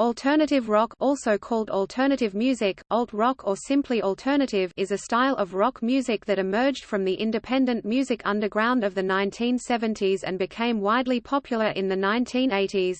Alternative rock also called alternative music, alt-rock or simply alternative is a style of rock music that emerged from the independent music underground of the 1970s and became widely popular in the 1980s.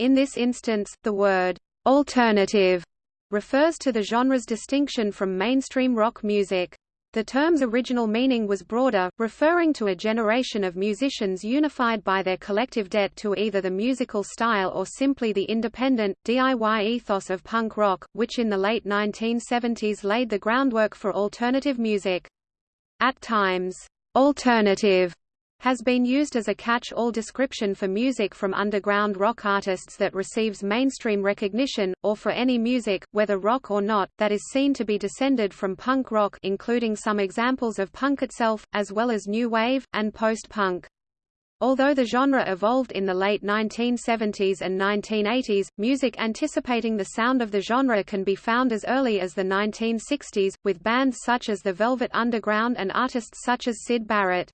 In this instance, the word «alternative» refers to the genre's distinction from mainstream rock music. The term's original meaning was broader, referring to a generation of musicians unified by their collective debt to either the musical style or simply the independent, DIY ethos of punk rock, which in the late 1970s laid the groundwork for alternative music. At times, alternative has been used as a catch-all description for music from underground rock artists that receives mainstream recognition, or for any music, whether rock or not, that is seen to be descended from punk rock including some examples of punk itself, as well as new wave, and post-punk. Although the genre evolved in the late 1970s and 1980s, music anticipating the sound of the genre can be found as early as the 1960s, with bands such as the Velvet Underground and artists such as Syd Barrett.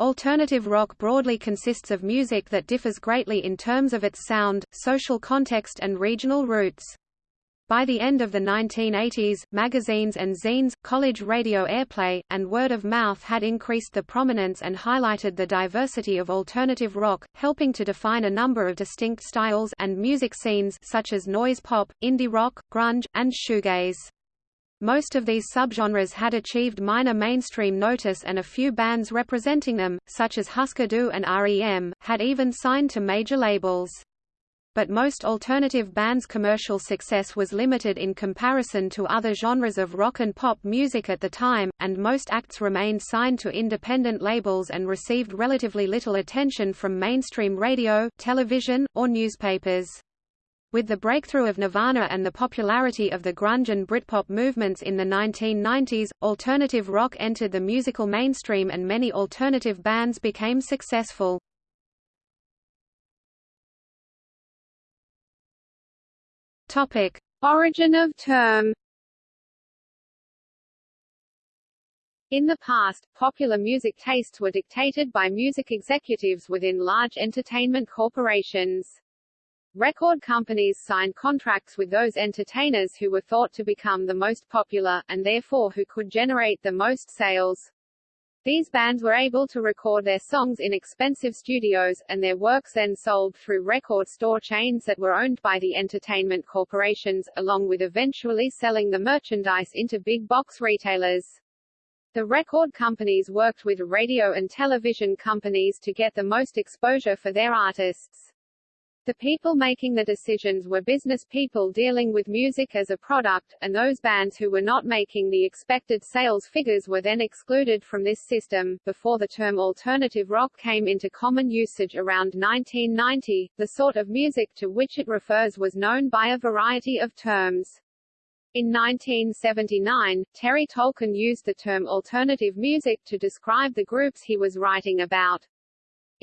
Alternative rock broadly consists of music that differs greatly in terms of its sound, social context and regional roots. By the end of the 1980s, magazines and zines, college radio airplay, and word of mouth had increased the prominence and highlighted the diversity of alternative rock, helping to define a number of distinct styles and music scenes such as noise pop, indie rock, grunge, and shoegaze. Most of these subgenres had achieved minor mainstream notice and a few bands representing them, such as Husker Du and REM, had even signed to major labels. But most alternative bands' commercial success was limited in comparison to other genres of rock and pop music at the time, and most acts remained signed to independent labels and received relatively little attention from mainstream radio, television, or newspapers. With the breakthrough of Nirvana and the popularity of the grunge and Britpop movements in the 1990s, alternative rock entered the musical mainstream and many alternative bands became successful. Topic: Origin of term. In the past, popular music tastes were dictated by music executives within large entertainment corporations. Record companies signed contracts with those entertainers who were thought to become the most popular, and therefore who could generate the most sales. These bands were able to record their songs in expensive studios, and their works then sold through record store chains that were owned by the entertainment corporations, along with eventually selling the merchandise into big box retailers. The record companies worked with radio and television companies to get the most exposure for their artists. The people making the decisions were business people dealing with music as a product, and those bands who were not making the expected sales figures were then excluded from this system. Before the term alternative rock came into common usage around 1990, the sort of music to which it refers was known by a variety of terms. In 1979, Terry Tolkin used the term alternative music to describe the groups he was writing about.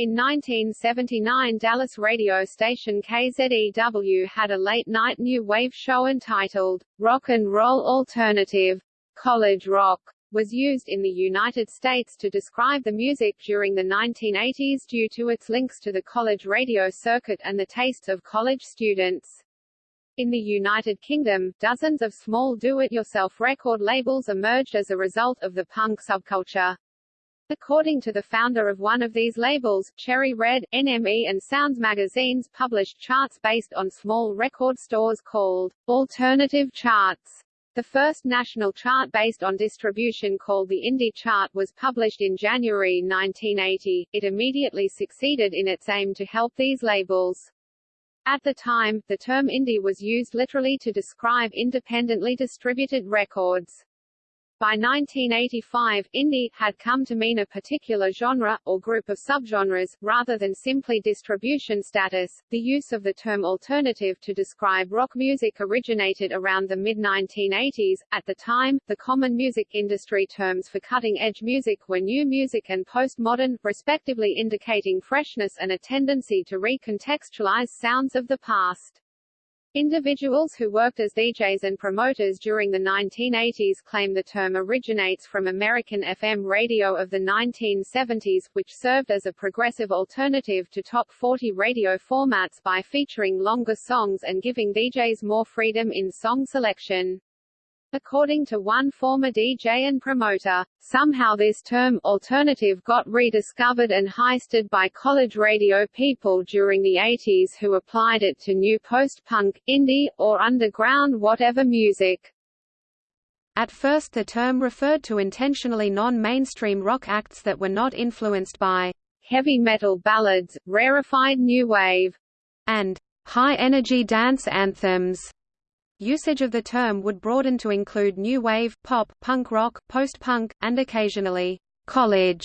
In 1979 Dallas radio station KZEW had a late-night new wave show entitled, Rock and Roll Alternative. College rock was used in the United States to describe the music during the 1980s due to its links to the college radio circuit and the tastes of college students. In the United Kingdom, dozens of small do-it-yourself record labels emerged as a result of the punk subculture. According to the founder of one of these labels, Cherry Red, NME and Sounds magazines published charts based on small record stores called alternative charts. The first national chart based on distribution called the Indie Chart was published in January 1980. It immediately succeeded in its aim to help these labels. At the time, the term indie was used literally to describe independently distributed records. By 1985, indie had come to mean a particular genre, or group of subgenres, rather than simply distribution status. The use of the term alternative to describe rock music originated around the mid-1980s. At the time, the common music industry terms for cutting-edge music were new music and postmodern, respectively indicating freshness and a tendency to recontextualize sounds of the past. Individuals who worked as DJs and promoters during the 1980s claim the term originates from American FM radio of the 1970s, which served as a progressive alternative to top 40 radio formats by featuring longer songs and giving DJs more freedom in song selection. According to one former DJ and promoter, somehow this term, alternative got rediscovered and heisted by college radio people during the 80s who applied it to new post-punk, indie, or underground whatever music. At first the term referred to intentionally non-mainstream rock acts that were not influenced by heavy metal ballads, rarefied new wave, and high-energy dance anthems. Usage of the term would broaden to include new wave, pop, punk rock, post-punk, and occasionally, college,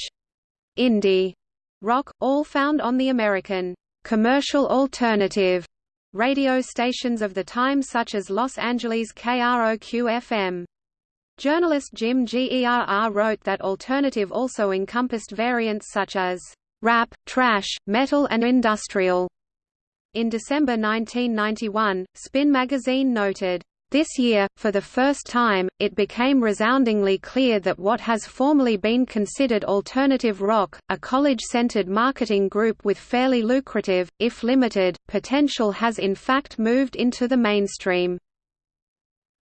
indie, rock, all found on the American, commercial alternative radio stations of the time such as Los Angeles KROQ-FM. Journalist Jim Gerr wrote that alternative also encompassed variants such as rap, thrash, metal and industrial. In December 1991, Spin magazine noted, this year, for the first time, it became resoundingly clear that what has formerly been considered alternative rock, a college-centered marketing group with fairly lucrative, if limited, potential has in fact moved into the mainstream.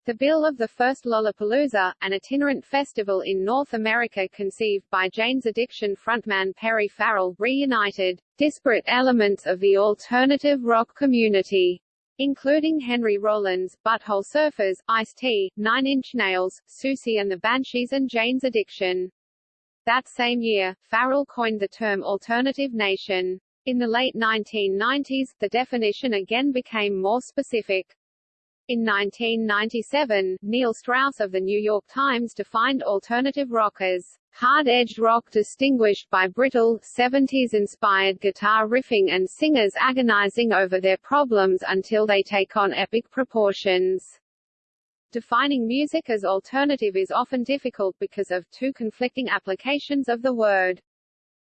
The bill of the first Lollapalooza, an itinerant festival in North America conceived by Jane's Addiction frontman Perry Farrell, reunited disparate elements of the alternative rock community, including Henry Rollins, Butthole Surfers, Ice-T, Nine Inch Nails, Siouxsie and the Banshees and Jane's Addiction. That same year, Farrell coined the term alternative nation. In the late 1990s, the definition again became more specific. In 1997, Neil Strauss of The New York Times defined alternative rock as hard-edged rock distinguished by brittle, 70s-inspired guitar riffing and singers agonizing over their problems until they take on epic proportions. Defining music as alternative is often difficult because of two conflicting applications of the word.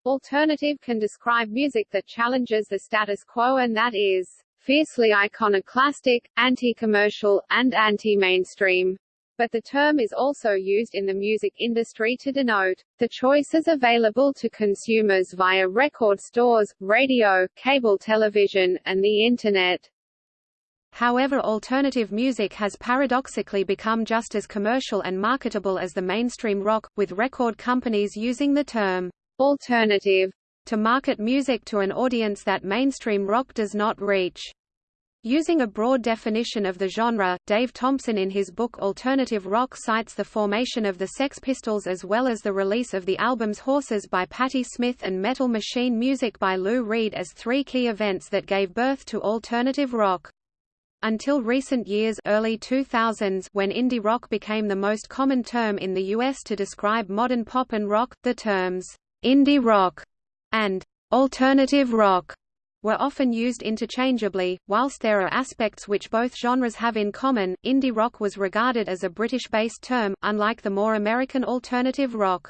Alternative can describe music that challenges the status quo and that is fiercely iconoclastic, anti-commercial, and anti-mainstream. But the term is also used in the music industry to denote the choices available to consumers via record stores, radio, cable television, and the Internet. However alternative music has paradoxically become just as commercial and marketable as the mainstream rock, with record companies using the term alternative to market music to an audience that mainstream rock does not reach. Using a broad definition of the genre, Dave Thompson in his book Alternative Rock cites the formation of the Sex Pistols as well as the release of the albums Horses by Patti Smith and Metal Machine Music by Lou Reed as three key events that gave birth to alternative rock. Until recent years early 2000s when indie rock became the most common term in the US to describe modern pop and rock, the terms indie rock and alternative rock were often used interchangeably. Whilst there are aspects which both genres have in common, indie rock was regarded as a British-based term, unlike the more American alternative rock.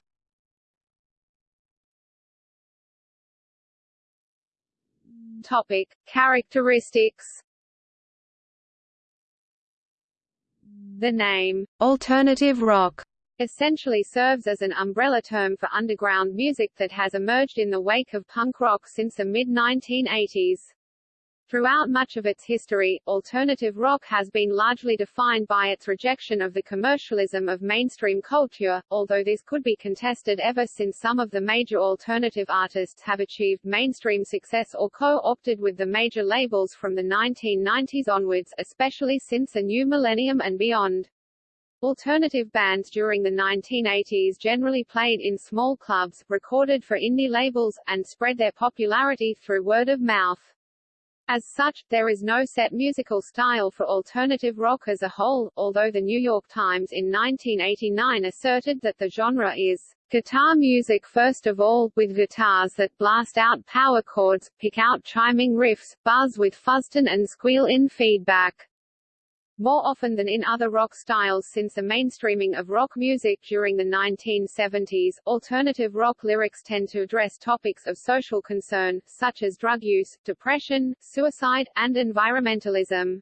Topic: Characteristics. The name alternative rock essentially serves as an umbrella term for underground music that has emerged in the wake of punk rock since the mid-1980s. Throughout much of its history, alternative rock has been largely defined by its rejection of the commercialism of mainstream culture, although this could be contested ever since some of the major alternative artists have achieved mainstream success or co-opted with the major labels from the 1990s onwards, especially since the new millennium and beyond. Alternative bands during the 1980s generally played in small clubs, recorded for indie labels, and spread their popularity through word of mouth. As such, there is no set musical style for alternative rock as a whole, although the New York Times in 1989 asserted that the genre is guitar music first of all, with guitars that blast out power chords, pick out chiming riffs, buzz with fuzztone and squeal in feedback. More often than in other rock styles since the mainstreaming of rock music during the 1970s, alternative rock lyrics tend to address topics of social concern, such as drug use, depression, suicide, and environmentalism.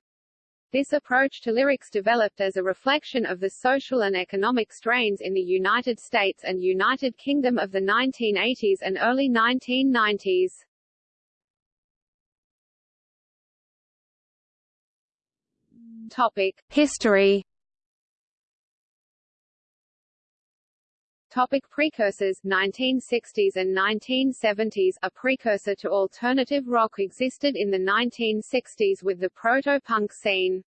This approach to lyrics developed as a reflection of the social and economic strains in the United States and United Kingdom of the 1980s and early 1990s. History Topic precursors 1960s and 1970s A precursor to alternative rock existed in the 1960s with the proto-punk scene.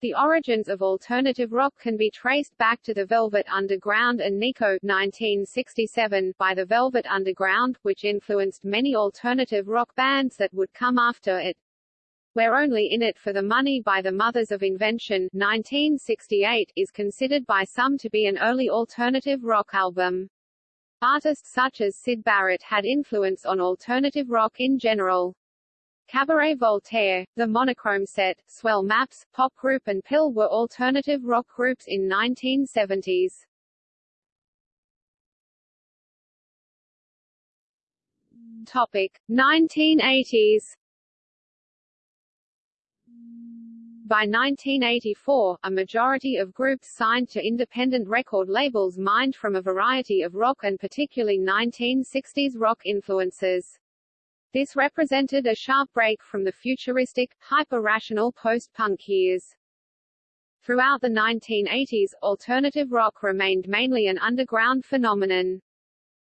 The origins of alternative rock can be traced back to the Velvet Underground and Nico 1967 by the Velvet Underground, which influenced many alternative rock bands that would come after it. We're Only in It for the Money by the Mothers of Invention 1968 is considered by some to be an early alternative rock album. Artists such as Syd Barrett had influence on alternative rock in general. Cabaret Voltaire, The Monochrome Set, Swell Maps, Pop Group and Pill were alternative rock groups in 1970s. Topic 1980s By 1984, a majority of groups signed to independent record labels mined from a variety of rock and particularly 1960s rock influences. This represented a sharp break from the futuristic, hyper-rational post-punk years. Throughout the 1980s, alternative rock remained mainly an underground phenomenon.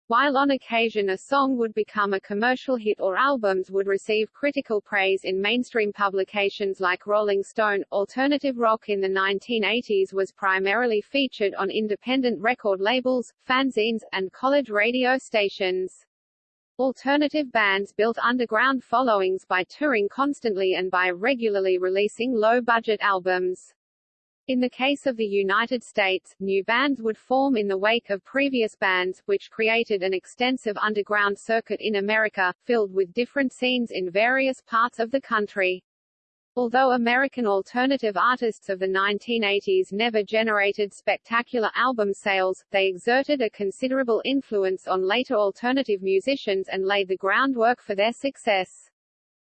While on occasion a song would become a commercial hit or albums would receive critical praise in mainstream publications like Rolling Stone, alternative rock in the 1980s was primarily featured on independent record labels, fanzines, and college radio stations. Alternative bands built underground followings by touring constantly and by regularly releasing low-budget albums. In the case of the United States, new bands would form in the wake of previous bands, which created an extensive underground circuit in America, filled with different scenes in various parts of the country. Although American alternative artists of the 1980s never generated spectacular album sales, they exerted a considerable influence on later alternative musicians and laid the groundwork for their success.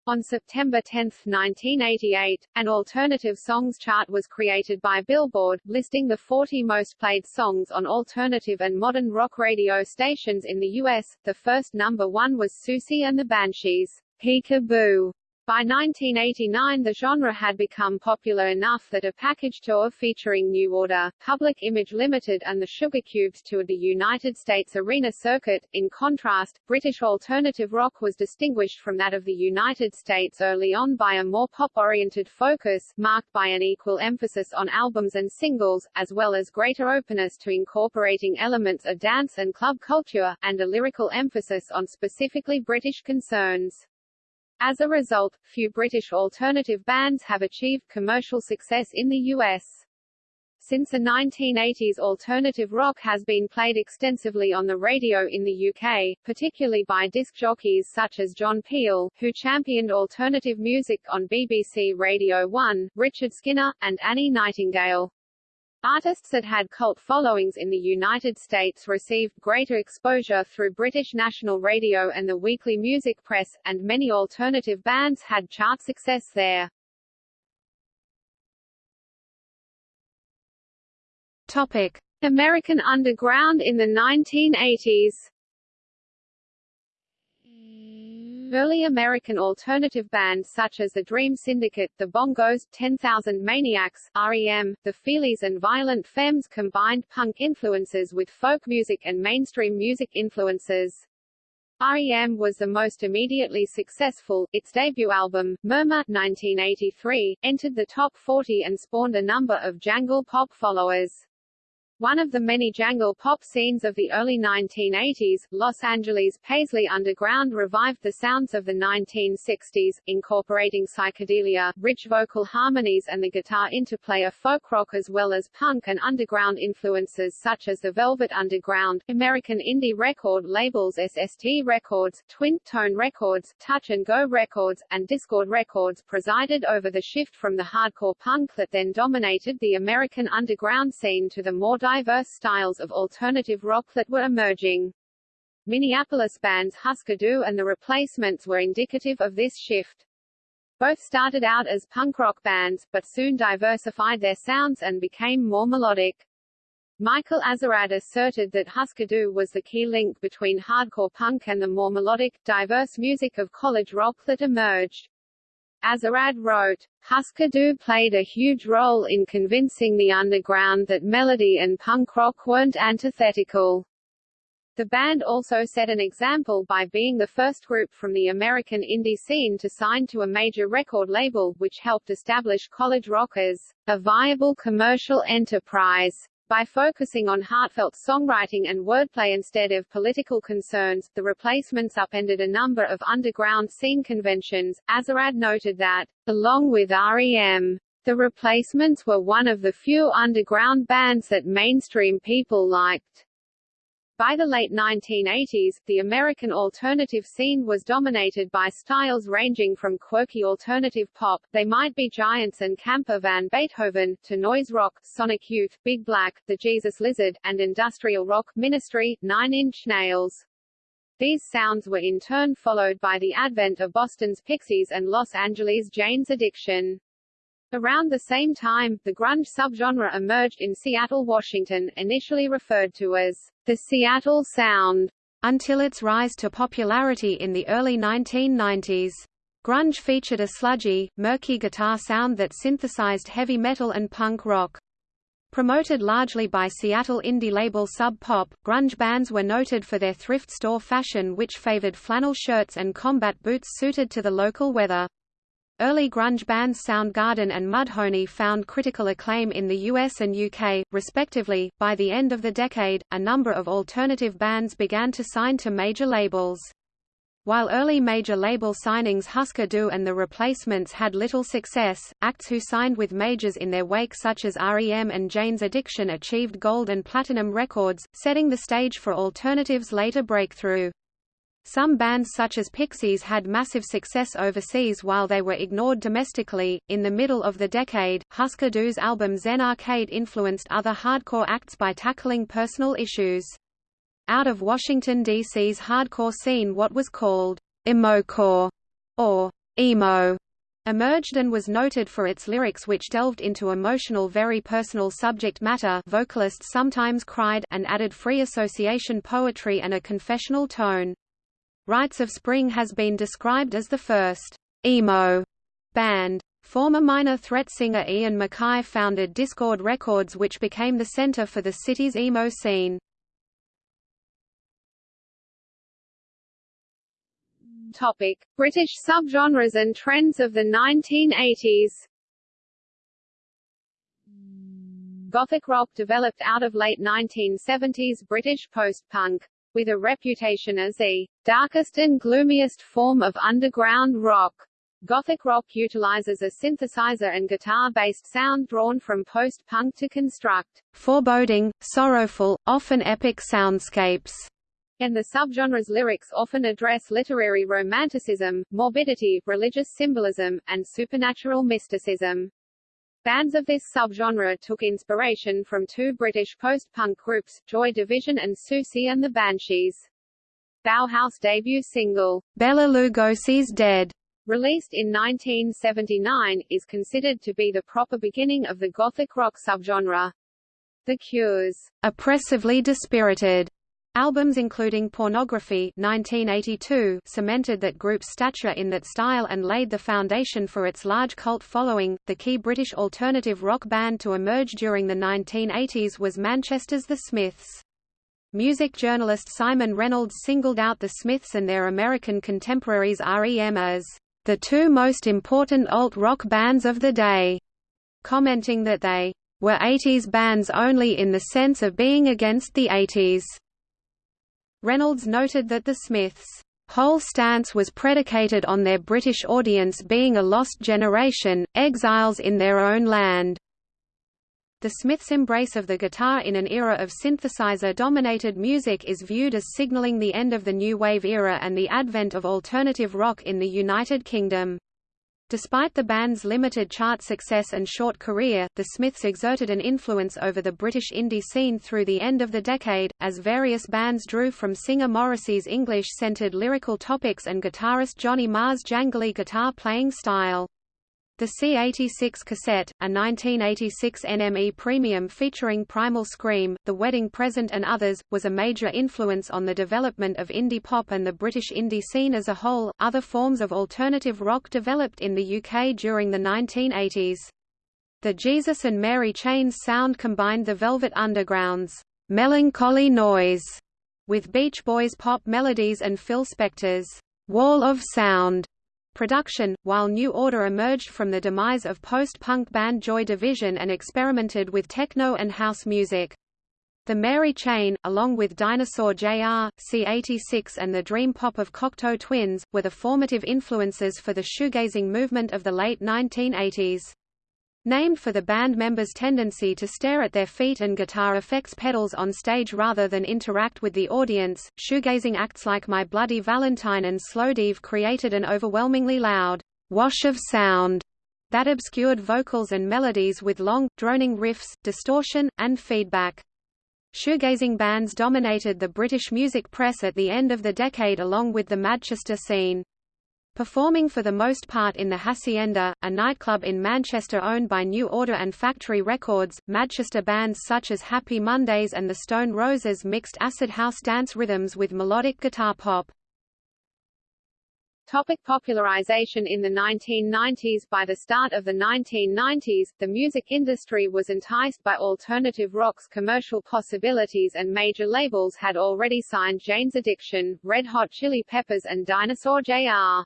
On September 10, 1988, an alternative songs chart was created by Billboard, listing the 40 most played songs on alternative and modern rock radio stations in the U.S. The first number one was Siouxsie and the Banshees, Peek-a-Boo, by 1989 the genre had become popular enough that a package tour featuring New Order, Public Image Limited and the Sugar Cubes toured the United States arena circuit. In contrast, British alternative rock was distinguished from that of the United States early on by a more pop-oriented focus, marked by an equal emphasis on albums and singles, as well as greater openness to incorporating elements of dance and club culture, and a lyrical emphasis on specifically British concerns. As a result, few British alternative bands have achieved commercial success in the US. Since the 1980s alternative rock has been played extensively on the radio in the UK, particularly by disc jockeys such as John Peel, who championed alternative music on BBC Radio 1, Richard Skinner, and Annie Nightingale. Artists that had cult followings in the United States received greater exposure through British national radio and the weekly music press, and many alternative bands had chart success there. Topic: American Underground in the 1980s Early American alternative bands such as the Dream Syndicate, the Bongos, 10,000 Maniacs, REM, the Feelies and Violent Femmes combined punk influences with folk music and mainstream music influences. REM was the most immediately successful. Its debut album, Murmur 1983, entered the top 40 and spawned a number of jangle pop followers. One of the many jangle pop scenes of the early 1980s, Los Angeles' Paisley Underground revived the sounds of the 1960s, incorporating psychedelia, rich vocal harmonies and the guitar interplay of folk rock as well as punk and underground influences such as the Velvet Underground, American indie record labels SST Records, Twin Tone Records, Touch and Go Records, and Dischord Records presided over the shift from the hardcore punk that then dominated the American underground scene to the more diverse styles of alternative rock that were emerging. Minneapolis bands Husker Du and The Replacements were indicative of this shift. Both started out as punk rock bands, but soon diversified their sounds and became more melodic. Michael Azerrad asserted that Husker Du was the key link between hardcore punk and the more melodic, diverse music of college rock that emerged. Azerrad wrote, Husker Du played a huge role in convincing the underground that melody and punk rock weren't antithetical. The band also set an example by being the first group from the American indie scene to sign to a major record label, which helped establish college rock as a viable commercial enterprise. By focusing on heartfelt songwriting and wordplay instead of political concerns, the replacements upended a number of underground scene conventions. Azerrad noted that, along with REM, the replacements were one of the few underground bands that mainstream people liked. By the late 1980s, the American alternative scene was dominated by styles ranging from quirky alternative pop, They Might Be Giants and Camper Van Beethoven, to noise rock, Sonic Youth, Big Black, The Jesus Lizard, and industrial rock, Ministry, Nine Inch Nails. These sounds were in turn followed by the advent of Boston's Pixies and Los Angeles' Jane's Addiction. Around the same time, the grunge subgenre emerged in Seattle, Washington, initially referred to as the Seattle Sound, until its rise to popularity in the early 1990s. Grunge featured a sludgy, murky guitar sound that synthesized heavy metal and punk rock. Promoted largely by Seattle indie label Sub Pop, grunge bands were noted for their thrift store fashion which favored flannel shirts and combat boots suited to the local weather. Early grunge bands Soundgarden and Mudhoney found critical acclaim in the US and UK, respectively. By the end of the decade, a number of alternative bands began to sign to major labels. While early major label signings Husker Du and the Replacements had little success, acts who signed with majors in their wake such as REM and Jane's Addiction achieved gold and platinum records, setting the stage for alternatives' later breakthrough. Some bands such as Pixies had massive success overseas while they were ignored domestically. In the middle of the decade, Husker Du's album Zen Arcade influenced other hardcore acts by tackling personal issues. Out of Washington, D.C.'s hardcore scene what was called emocore or emo emerged and was noted for its lyrics which delved into emotional very personal subject matter vocalists sometimes cried and added free association poetry and a confessional tone. Rites of Spring has been described as the first emo band. Former Minor Threat singer Ian MacKaye founded Dischord Records which became the center for the city's emo scene. Topic: British subgenres and trends of the 1980s. Gothic rock developed out of late 1970s British post-punk with a reputation as the darkest and gloomiest form of underground rock. Gothic rock utilizes a synthesizer and guitar-based sound drawn from post-punk to construct foreboding, sorrowful, often epic soundscapes. And the subgenre's lyrics often address literary romanticism, morbidity, religious symbolism, and supernatural mysticism. Bands of this subgenre took inspiration from two British post-punk groups, Joy Division and Siouxsie and the Banshees. Bauhaus debut single, Bela Lugosi's Dead, released in 1979, is considered to be the proper beginning of the gothic rock subgenre. The Cure's oppressively dispirited Albums including Pornography 1982 cemented that group's stature in that style and laid the foundation for its large cult following. The key British alternative rock band to emerge during the 1980s was Manchester's The Smiths. Music journalist Simon Reynolds singled out The Smiths and their American contemporaries REM as the two most important alt-rock bands of the day, commenting that they were 80s bands only in the sense of being against the 80s. Reynolds noted that the Smiths' whole stance was predicated on their British audience being a lost generation, exiles in their own land. The Smiths' embrace of the guitar in an era of synthesizer-dominated music is viewed as signaling the end of the New Wave era and the advent of alternative rock in the United Kingdom. Despite the band's limited chart success and short career, the Smiths exerted an influence over the British indie scene through the end of the decade, as various bands drew from singer Morrissey's English-centered lyrical topics and guitarist Johnny Marr's jangly guitar playing style. The C-86 cassette, a 1986 NME premium featuring Primal Scream, The Wedding Present and others, was a major influence on the development of indie pop and the British indie scene as a whole. Other forms of alternative rock developed in the UK during the 1980s. The Jesus and Mary Chains sound combined the Velvet Underground's melancholy noise with Beach Boys pop melodies and Phil Spector's wall of sound production, while New Order emerged from the demise of post-punk band Joy Division and experimented with techno and house music. The Mary Chain, along with Dinosaur Jr., C86 and the Dream Pop of Cocteau Twins, were the formative influences for the shoegazing movement of the late 1980s. Named for the band members' tendency to stare at their feet and guitar effects pedals on stage rather than interact with the audience, shoegazing acts like My Bloody Valentine and Slowdive created an overwhelmingly loud wash of sound that obscured vocals and melodies with long, droning riffs, distortion, and feedback. Shoegazing bands dominated the British music press at the end of the decade along with the Manchester scene. Performing for the most part in the Hacienda, a nightclub in Manchester owned by New Order and Factory Records, Manchester bands such as Happy Mondays and the Stone Roses mixed acid house dance rhythms with melodic guitar pop. Topic popularization In the 1990s By the start of the 1990s, the music industry was enticed by alternative rock's commercial possibilities and major labels had already signed Jane's Addiction, Red Hot Chili Peppers and Dinosaur Jr.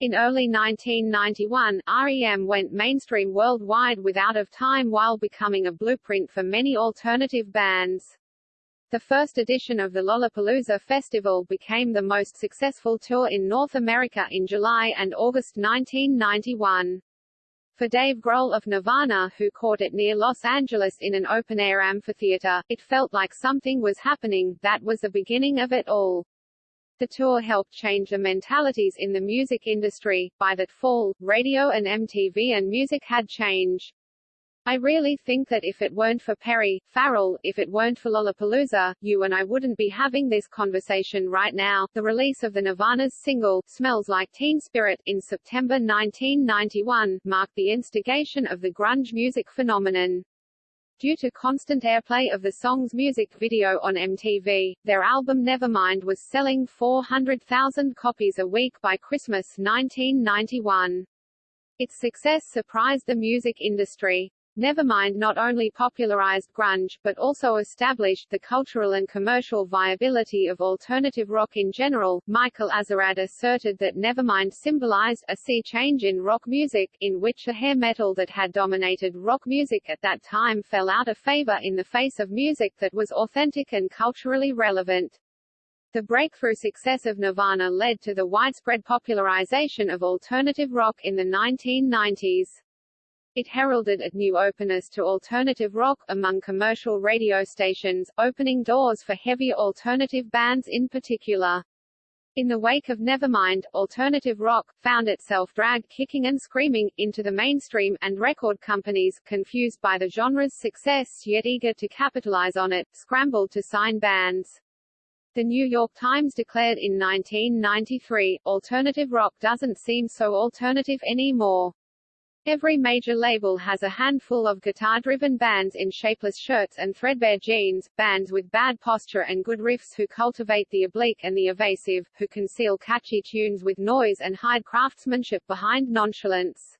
In early 1991, REM went mainstream worldwide with Out of Time while becoming a blueprint for many alternative bands. The first edition of the Lollapalooza Festival became the most successful tour in North America in July and August 1991. For Dave Grohl of Nirvana who caught it near Los Angeles in an open-air amphitheater, it felt like something was happening, that was the beginning of it all. The tour helped change the mentalities in the music industry. By that fall, radio and MTV and music had changed. I really think that if it weren't for Perry, Farrell, if it weren't for Lollapalooza, you and I wouldn't be having this conversation right now. The release of the Nirvana's single, Smells Like Teen Spirit, in September 1991, marked the instigation of the grunge music phenomenon. Due to constant airplay of the song's music video on MTV, their album Nevermind was selling 400,000 copies a week by Christmas 1991. Its success surprised the music industry. Nevermind not only popularized grunge, but also established the cultural and commercial viability of alternative rock in general. Michael Azerrad asserted that Nevermind symbolized a sea change in rock music, in which the hair metal that had dominated rock music at that time fell out of favor in the face of music that was authentic and culturally relevant. The breakthrough success of Nirvana led to the widespread popularization of alternative rock in the 1990s. It heralded a new openness to alternative rock, among commercial radio stations, opening doors for heavier alternative bands in particular. In the wake of Nevermind, alternative rock, found itself dragged kicking and screaming, into the mainstream, and record companies, confused by the genre's success yet eager to capitalize on it, scrambled to sign bands. The New York Times declared in 1993, alternative rock doesn't seem so alternative anymore. Every major label has a handful of guitar-driven bands in shapeless shirts and threadbare jeans, bands with bad posture and good riffs who cultivate the oblique and the evasive, who conceal catchy tunes with noise and hide craftsmanship behind nonchalance.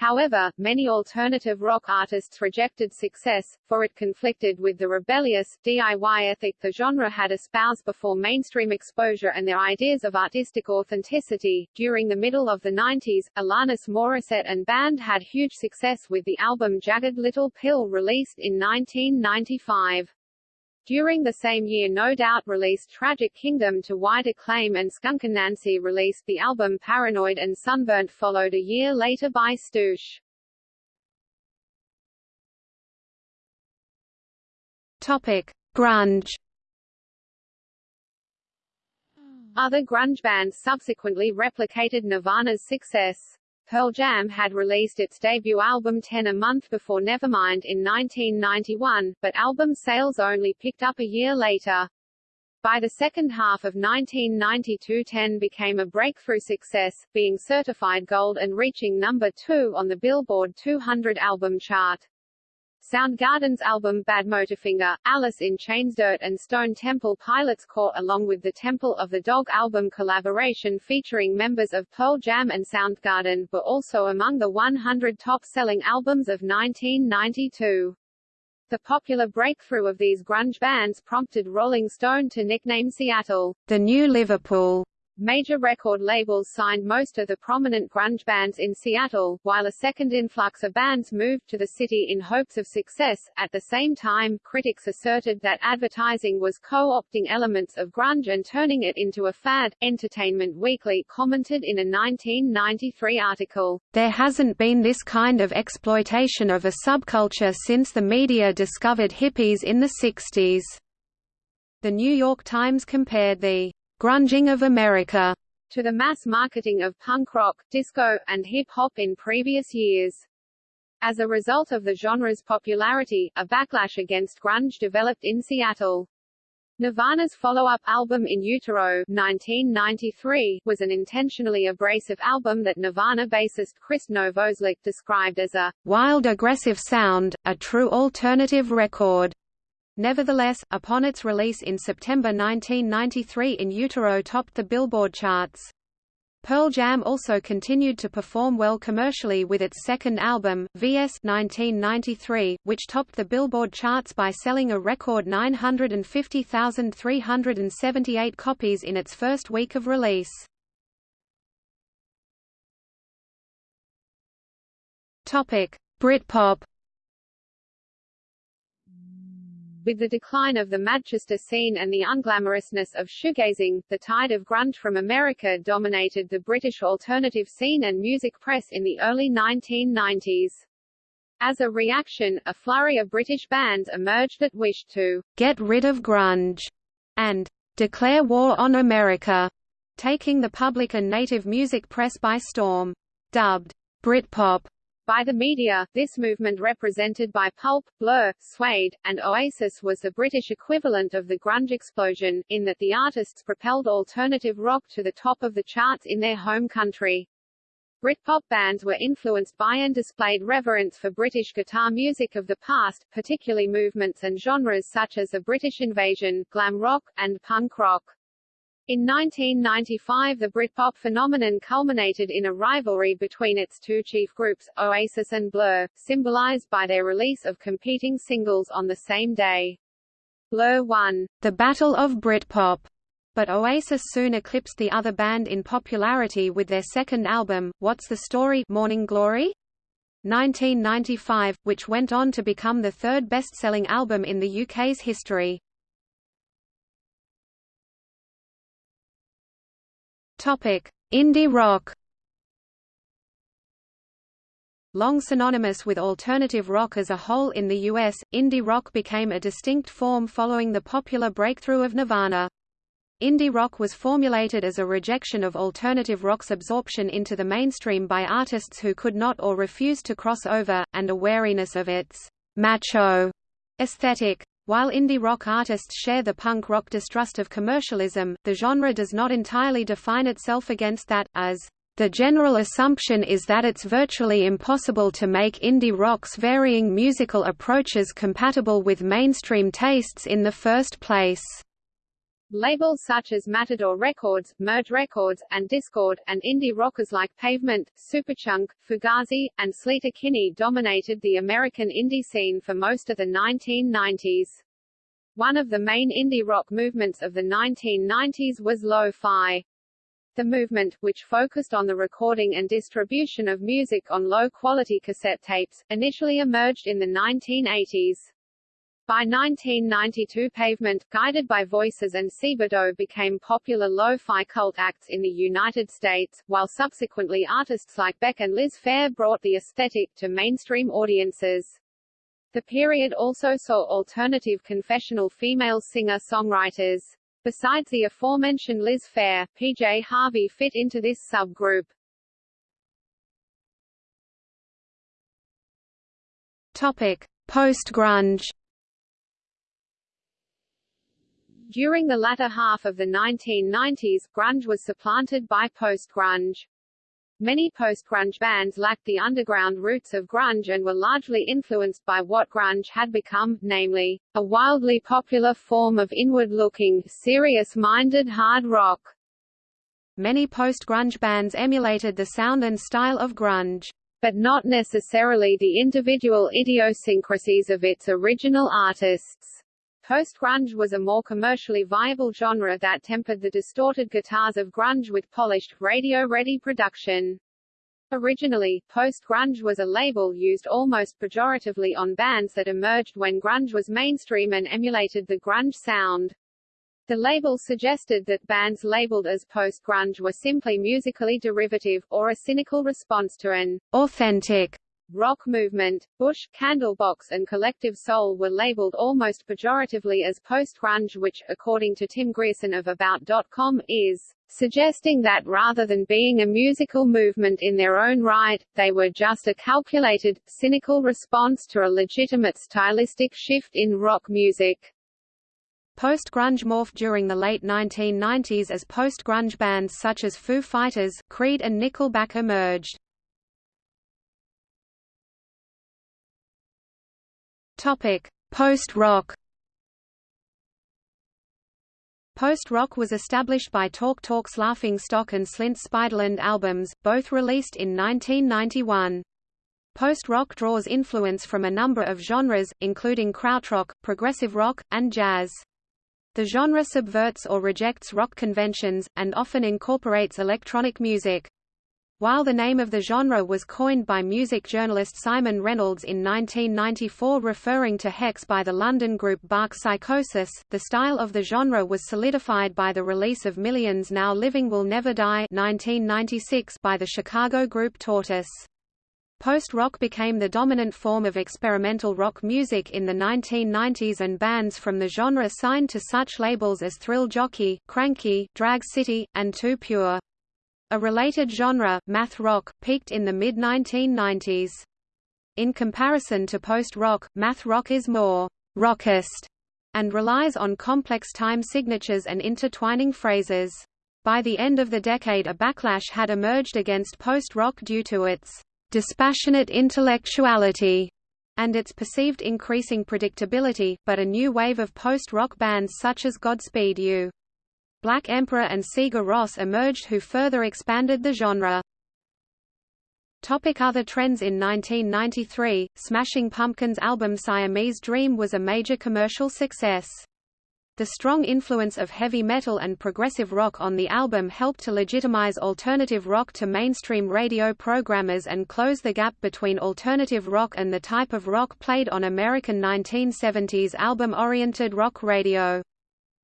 However, many alternative rock artists rejected success, for it conflicted with the rebellious, DIY ethic the genre had espoused before mainstream exposure and their ideas of artistic authenticity. During the middle of the 90s, Alanis Morissette and band had huge success with the album Jagged Little Pill released in 1995. During the same year No Doubt released Tragic Kingdom to wide acclaim and Skunk Anansie released the album Paranoid and Sunburnt followed a year later by Stoosh. Topic: Grunge. Other grunge bands subsequently replicated Nirvana's success. Pearl Jam had released its debut album Ten a month before Nevermind in 1991, but album sales only picked up a year later. By the second half of 1992 Ten became a breakthrough success, being certified gold and reaching number 2 on the Billboard 200 album chart. Soundgarden's album Badmotorfinger, Alice in Chains Dirt and Stone Temple Pilots Core along with the Temple of the Dog album collaboration featuring members of Pearl Jam and Soundgarden, were also among the 100 top-selling albums of 1992. The popular breakthrough of these grunge bands prompted Rolling Stone to nickname Seattle, the New Liverpool. Major record labels signed most of the prominent grunge bands in Seattle, while a second influx of bands moved to the city in hopes of success. At the same time, critics asserted that advertising was co-opting elements of grunge and turning it into a fad. Entertainment Weekly commented in a 1993 article, There hasn't been this kind of exploitation of a subculture since the media discovered hippies in the 60s. The New York Times compared the grunging of America to the mass marketing of punk rock, disco, and hip-hop in previous years. As a result of the genre's popularity, a backlash against grunge developed in Seattle. Nirvana's follow-up album In Utero 1993, was an intentionally abrasive album that Nirvana bassist Krist Novoselic described as a «wild aggressive sound, a true alternative record». Nevertheless, upon its release in September 1993 In Utero topped the Billboard charts. Pearl Jam also continued to perform well commercially with its second album, VS 1993, which topped the Billboard charts by selling a record 950,378 copies in its first week of release. Britpop With the decline of the Manchester scene and the unglamorousness of shoegazing, the tide of grunge from America dominated the British alternative scene and music press in the early 1990s. As a reaction, a flurry of British bands emerged that wished to get rid of grunge and declare war on America, taking the public and native music press by storm. Dubbed Britpop, by the media, this movement represented by Pulp, Blur, Suede, and Oasis was the British equivalent of the grunge explosion, in that the artists propelled alternative rock to the top of the charts in their home country. Britpop bands were influenced by and displayed reverence for British guitar music of the past, particularly movements and genres such as the British invasion, glam rock, and punk rock. In 1995 the Britpop phenomenon culminated in a rivalry between its two chief groups, Oasis and Blur, symbolized by their release of competing singles on the same day. Blur won the Battle of Britpop, but Oasis soon eclipsed the other band in popularity with their second album, What's the Story Morning Glory? 1995, which went on to become the third best-selling album in the UK's history. Indie rock. Long synonymous with alternative rock as a whole in the US, indie rock became a distinct form following the popular breakthrough of Nirvana. Indie rock was formulated as a rejection of alternative rock's absorption into the mainstream by artists who could not or refused to cross over, and a wariness of its macho aesthetic. While indie rock artists share the punk rock distrust of commercialism, the genre does not entirely define itself against that, as the general assumption is that it's virtually impossible to make indie rock's varying musical approaches compatible with mainstream tastes in the first place. Labels such as Matador Records, Merge Records, and Dischord, and indie rockers like Pavement, Superchunk, Fugazi, and Sleater Kinney dominated the American indie scene for most of the 1990s. One of the main indie rock movements of the 1990s was lo-fi. The movement, which focused on the recording and distribution of music on low-quality cassette tapes, initially emerged in the 1980s. By 1992 Pavement, guided by Voices and Sebadoh became popular lo-fi cult acts in the United States, while subsequently artists like Beck and Liz Phair brought the aesthetic to mainstream audiences. The period also saw alternative confessional female singer-songwriters. Besides the aforementioned Liz Phair, PJ Harvey fit into this subgroup. Topic: Post-grunge During the latter half of the 1990s, grunge was supplanted by post-grunge. Many post-grunge bands lacked the underground roots of grunge and were largely influenced by what grunge had become, namely, a wildly popular form of inward-looking, serious-minded hard rock. Many post-grunge bands emulated the sound and style of grunge. But not necessarily the individual idiosyncrasies of its original artists. Post-grunge was a more commercially viable genre that tempered the distorted guitars of grunge with polished, radio-ready production. Originally, post-grunge was a label used almost pejoratively on bands that emerged when grunge was mainstream and emulated the grunge sound. The label suggested that bands labeled as post-grunge were simply musically derivative, or a cynical response to an authentic rock movement, Bush, Candlebox and Collective Soul were labeled almost pejoratively as post-grunge which, according to Tim Grierson of About.com, is suggesting that rather than being a musical movement in their own right, they were just a calculated, cynical response to a legitimate stylistic shift in rock music. Post-grunge morphed during the late 1990s as post-grunge bands such as Foo Fighters, Creed and Nickelback emerged. Topic: Post-rock. Post-rock was established by Talk Talk's Laughing Stock and Slint's Spiderland albums, both released in 1991. Post-rock draws influence from a number of genres, including krautrock, progressive rock, and jazz. The genre subverts or rejects rock conventions, and often incorporates electronic music. While the name of the genre was coined by music journalist Simon Reynolds in 1994 referring to Hex by the London group Bark Psychosis, the style of the genre was solidified by the release of Millions Now Living Will Never Die 1996 by the Chicago group Tortoise. Post-rock became the dominant form of experimental rock music in the 1990s and bands from the genre signed to such labels as Thrill Jockey, Cranky, Drag City, and Too Pure. A related genre, math rock, peaked in the mid-1990s. In comparison to post-rock, math rock is more rockist and relies on complex time signatures and intertwining phrases. By the end of the decade a backlash had emerged against post-rock due to its dispassionate intellectuality and its perceived increasing predictability, but a new wave of post-rock bands such as Godspeed You! Black Emperor and Sigur Rós emerged who further expanded the genre. Topic other trends In 1993, Smashing Pumpkins' album Siamese Dream was a major commercial success. The strong influence of heavy metal and progressive rock on the album helped to legitimize alternative rock to mainstream radio programmers and close the gap between alternative rock and the type of rock played on American 1970s album-oriented rock radio.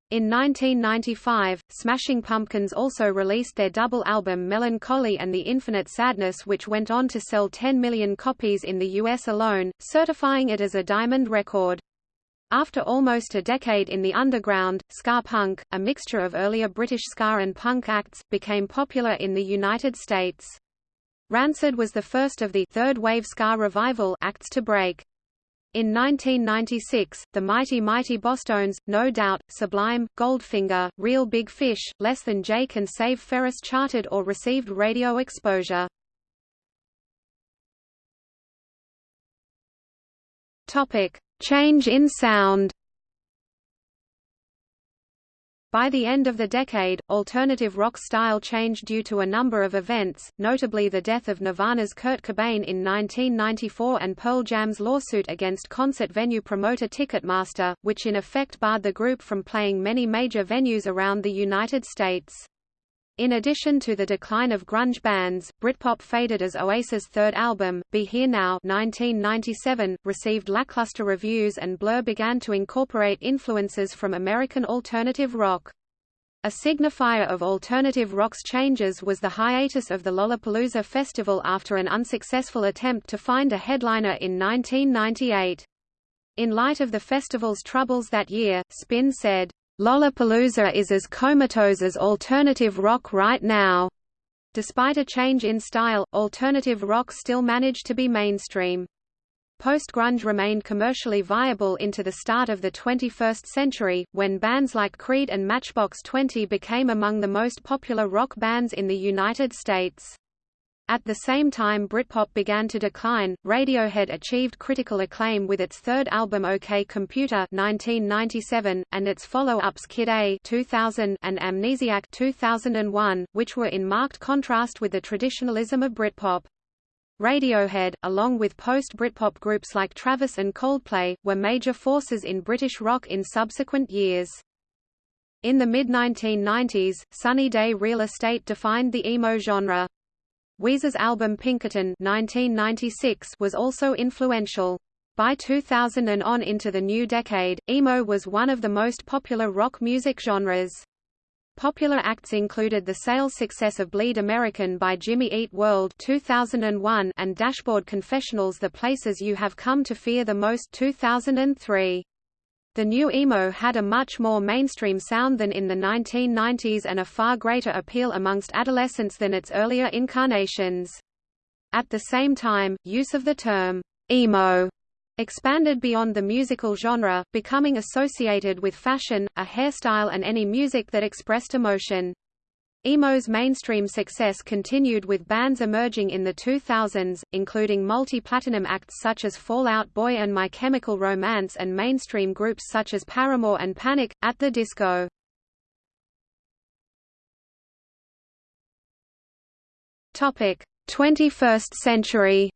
In 1995, Smashing Pumpkins also released their double album Mellon-Collie and the Infinite Sadness which went on to sell 10 million copies in the US alone, certifying it as a diamond record. After almost a decade in the underground, ska punk, a mixture of earlier British ska and punk acts, became popular in the United States. Rancid was the first of the third wave ska revival acts to break. In 1996, the Mighty Mighty Bosstones, No Doubt, Sublime, Goldfinger, Real Big Fish, Less Than Jake and Save Ferris charted or received radio exposure. Change in sound. By the end of the decade, alternative rock style changed due to a number of events, notably the death of Nirvana's Kurt Cobain in 1994 and Pearl Jam's lawsuit against concert venue promoter Ticketmaster, which in effect barred the group from playing many major venues around the United States. In addition to the decline of grunge bands, Britpop faded as Oasis' third album, Be Here Now 1997, received lackluster reviews and Blur began to incorporate influences from American alternative rock. A signifier of alternative rock's changes was the hiatus of the Lollapalooza festival after an unsuccessful attempt to find a headliner in 1998. In light of the festival's troubles that year, Spin said, Lollapalooza is as comatose as alternative rock right now. Despite a change in style, alternative rock still managed to be mainstream. Post-grunge remained commercially viable into the start of the 21st century, when bands like Creed and Matchbox 20 became among the most popular rock bands in the United States. At the same time Britpop began to decline, Radiohead achieved critical acclaim with its third album OK Computer 1997, and its follow-ups Kid A 2000 and Amnesiac 2001, which were in marked contrast with the traditionalism of Britpop. Radiohead, along with post-Britpop groups like Travis and Coldplay, were major forces in British rock in subsequent years. In the mid-1990s, Sunny Day Real Estate defined the emo genre. Weezer's album Pinkerton 1996 was also influential. By 2000 and on into the new decade, emo was one of the most popular rock music genres. Popular acts included the sales success of Bleed American by Jimmy Eat World 2001 and Dashboard Confessional's The Places You Have Come to Fear the Most 2003. The new emo had a much more mainstream sound than in the 1990s and a far greater appeal amongst adolescents than its earlier incarnations. At the same time, use of the term emo expanded beyond the musical genre, becoming associated with fashion, a hairstyle and any music that expressed emotion. Emo's mainstream success continued with bands emerging in the 2000s, including multi-platinum acts such as Fall Out Boy and My Chemical Romance and mainstream groups such as Paramore and Panic! At the Disco. Topic: 21st century.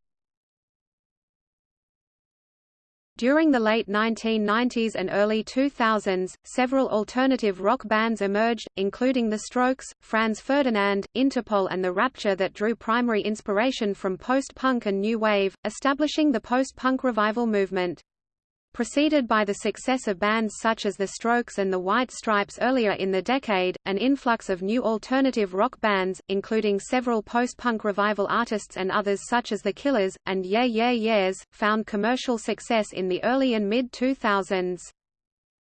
During the late 1990s and early 2000s, several alternative rock bands emerged, including The Strokes, Franz Ferdinand, Interpol and The Rapture that drew primary inspiration from post-punk and new wave, establishing the post-punk revival movement. Preceded by the success of bands such as The Strokes and the White Stripes earlier in the decade, an influx of new alternative rock bands, including several post-punk revival artists and others such as The Killers, and Yeah Yeah Yeahs, found commercial success in the early and mid-2000s.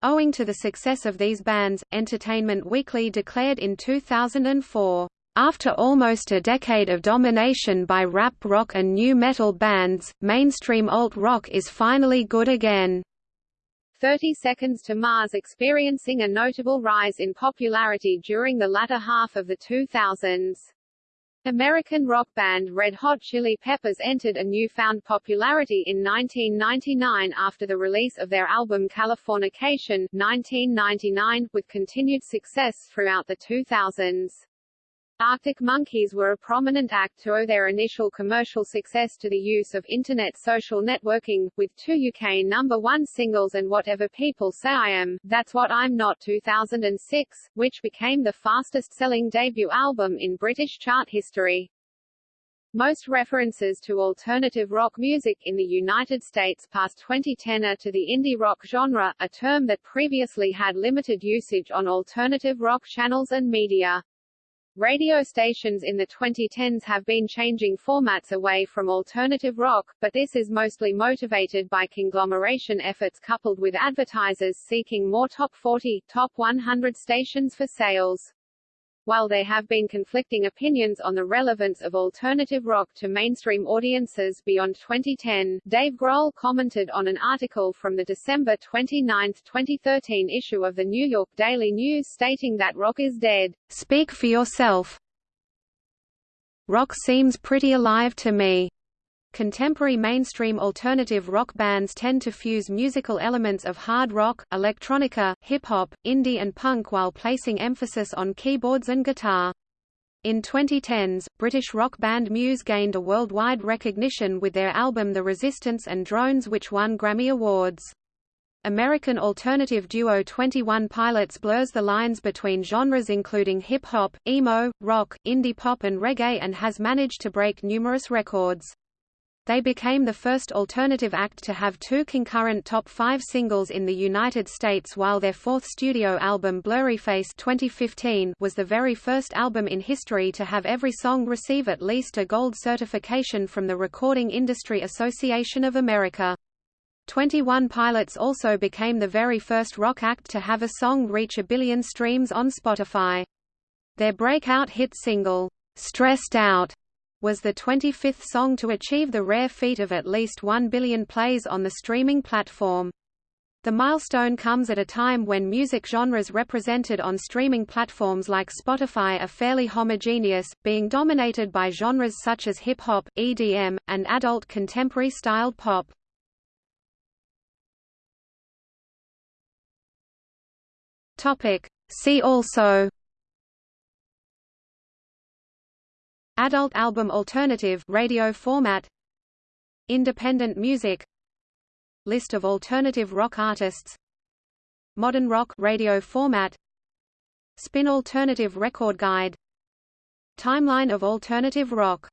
Owing to the success of these bands, Entertainment Weekly declared in 2004, after almost a decade of domination by rap rock and nu metal bands, mainstream alt-rock is finally good again. 30 Seconds to Mars experiencing a notable rise in popularity during the latter half of the 2000s. American rock band Red Hot Chili Peppers entered a newfound popularity in 1999 after the release of their album Californication 1999, with continued success throughout the 2000s. Arctic Monkeys were a prominent act to owe their initial commercial success to the use of Internet social networking, with two UK number one singles and Whatever People Say I Am, That's What I'm Not 2006, which became the fastest-selling debut album in British chart history. Most references to alternative rock music in the United States past 2010 are to the indie rock genre, a term that previously had limited usage on alternative rock channels and media. Radio stations in the 2010s have been changing formats away from alternative rock, but this is mostly motivated by conglomeration efforts coupled with advertisers seeking more top 40, top 100 stations for sales. While there have been conflicting opinions on the relevance of alternative rock to mainstream audiences beyond 2010, Dave Grohl commented on an article from the December 29, 2013 issue of the New York Daily News stating that rock is dead. Speak for yourself. Rock seems pretty alive to me. Contemporary mainstream alternative rock bands tend to fuse musical elements of hard rock, electronica, hip-hop, indie and punk while placing emphasis on keyboards and guitar. In 2010s, British rock band Muse gained a worldwide recognition with their album The Resistance and Drones which won Grammy Awards. American alternative duo 21 Pilots blurs the lines between genres including hip-hop, emo, rock, indie pop and reggae and has managed to break numerous records. They became the first alternative act to have two concurrent top five singles in the United States while their fourth studio album Blurryface 2015 was the very first album in history to have every song receive at least a gold certification from the Recording Industry Association of America. 21 Pilots also became the very first rock act to have a song reach a billion streams on Spotify. Their breakout hit single, Stressed Out, was the 25th song to achieve the rare feat of at least 1 billion plays on the streaming platform. The milestone comes at a time when music genres represented on streaming platforms like Spotify are fairly homogeneous, being dominated by genres such as hip-hop, EDM, and adult contemporary-styled pop. See also Adult album alternative radio format Independent music List of alternative rock artists Modern rock radio format Spin Alternative Record Guide Timeline of alternative rock